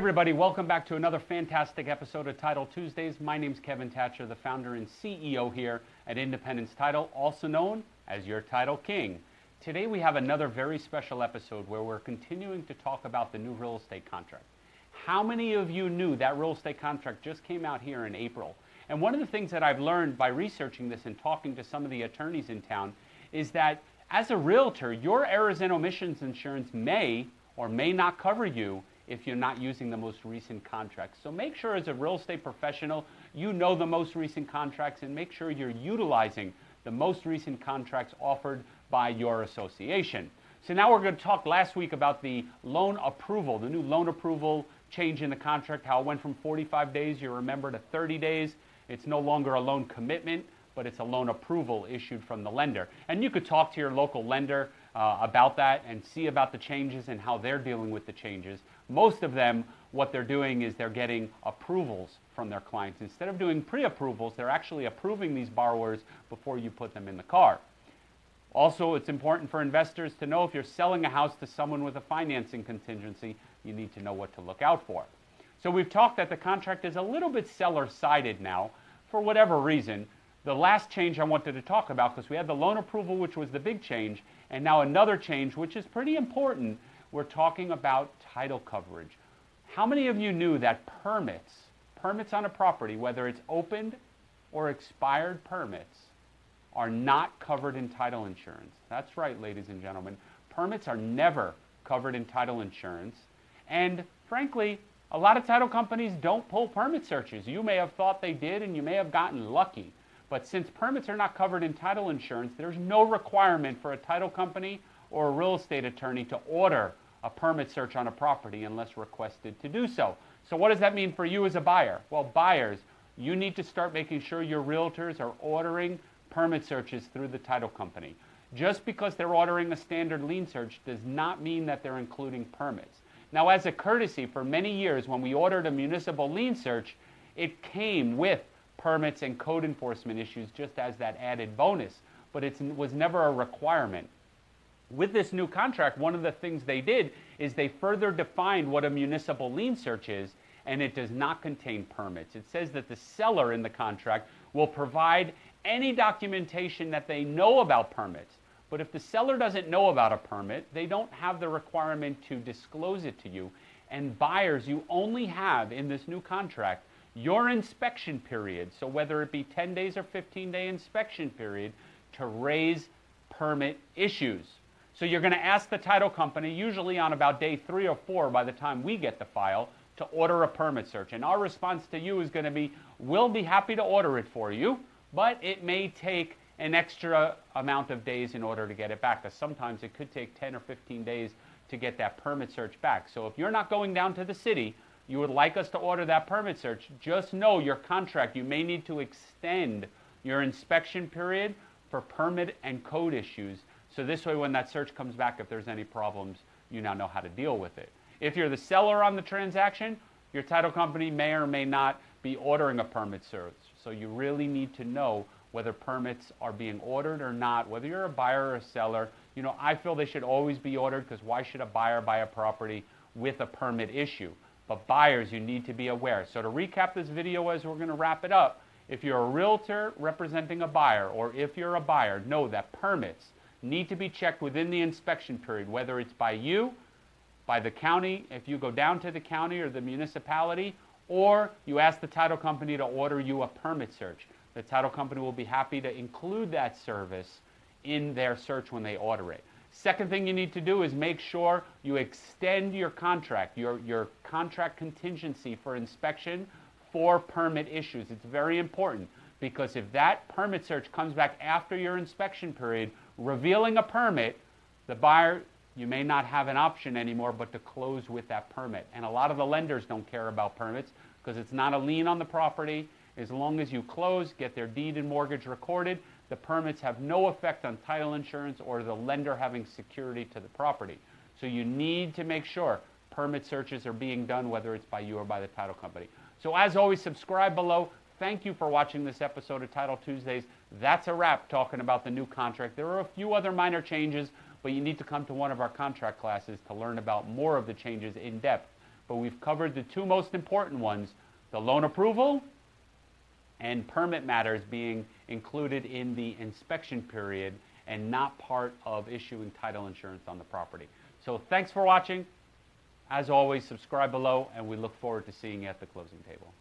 everybody, welcome back to another fantastic episode of Title Tuesdays. My name's Kevin Thatcher, the founder and CEO here at Independence Title, also known as your Title King. Today we have another very special episode where we're continuing to talk about the new real estate contract. How many of you knew that real estate contract just came out here in April? And one of the things that I've learned by researching this and talking to some of the attorneys in town is that as a realtor, your errors and omissions insurance may or may not cover you if you're not using the most recent contracts. So make sure as a real estate professional, you know the most recent contracts and make sure you're utilizing the most recent contracts offered by your association. So now we're going to talk last week about the loan approval, the new loan approval change in the contract, how it went from 45 days, you remember, to 30 days. It's no longer a loan commitment, but it's a loan approval issued from the lender. And you could talk to your local lender uh, about that and see about the changes and how they're dealing with the changes. Most of them, what they're doing is they're getting approvals from their clients. Instead of doing pre approvals, they're actually approving these borrowers before you put them in the car. Also, it's important for investors to know if you're selling a house to someone with a financing contingency, you need to know what to look out for. So, we've talked that the contract is a little bit seller sided now for whatever reason. The last change I wanted to talk about, because we had the loan approval, which was the big change, and now another change, which is pretty important. We're talking about title coverage. How many of you knew that permits, permits on a property, whether it's opened or expired permits, are not covered in title insurance? That's right, ladies and gentlemen. Permits are never covered in title insurance. And frankly, a lot of title companies don't pull permit searches. You may have thought they did and you may have gotten lucky. But since permits are not covered in title insurance, there's no requirement for a title company or a real estate attorney to order a permit search on a property unless requested to do so. So, what does that mean for you as a buyer? Well, buyers, you need to start making sure your realtors are ordering permit searches through the title company. Just because they're ordering a standard lien search does not mean that they're including permits. Now, as a courtesy, for many years, when we ordered a municipal lien search, it came with permits and code enforcement issues just as that added bonus, but it was never a requirement. With this new contract, one of the things they did is they further defined what a municipal lien search is, and it does not contain permits. It says that the seller in the contract will provide any documentation that they know about permits. But if the seller doesn't know about a permit, they don't have the requirement to disclose it to you. And buyers, you only have in this new contract your inspection period, so whether it be 10 days or 15 day inspection period, to raise permit issues. So you're going to ask the title company, usually on about day three or four by the time we get the file, to order a permit search. And our response to you is going to be, we'll be happy to order it for you, but it may take an extra amount of days in order to get it back, because sometimes it could take 10 or 15 days to get that permit search back. So if you're not going down to the city, you would like us to order that permit search, just know your contract, you may need to extend your inspection period for permit and code issues. So this way, when that search comes back, if there's any problems, you now know how to deal with it. If you're the seller on the transaction, your title company may or may not be ordering a permit search. So you really need to know whether permits are being ordered or not, whether you're a buyer or a seller. You know, I feel they should always be ordered because why should a buyer buy a property with a permit issue? But buyers, you need to be aware. So to recap this video as we're going to wrap it up, if you're a realtor representing a buyer or if you're a buyer, know that permits need to be checked within the inspection period, whether it's by you, by the county, if you go down to the county or the municipality, or you ask the title company to order you a permit search. The title company will be happy to include that service in their search when they order it. Second thing you need to do is make sure you extend your contract, your, your contract contingency for inspection for permit issues. It's very important because if that permit search comes back after your inspection period revealing a permit, the buyer, you may not have an option anymore but to close with that permit. And a lot of the lenders don't care about permits because it's not a lien on the property. As long as you close, get their deed and mortgage recorded, the permits have no effect on title insurance or the lender having security to the property. So you need to make sure permit searches are being done, whether it's by you or by the title company. So as always, subscribe below. Thank you for watching this episode of Title Tuesdays. That's a wrap talking about the new contract. There are a few other minor changes, but you need to come to one of our contract classes to learn about more of the changes in depth but we've covered the two most important ones the loan approval and permit matters being included in the inspection period and not part of issuing title insurance on the property. So thanks for watching. As always, subscribe below, and we look forward to seeing you at the closing table.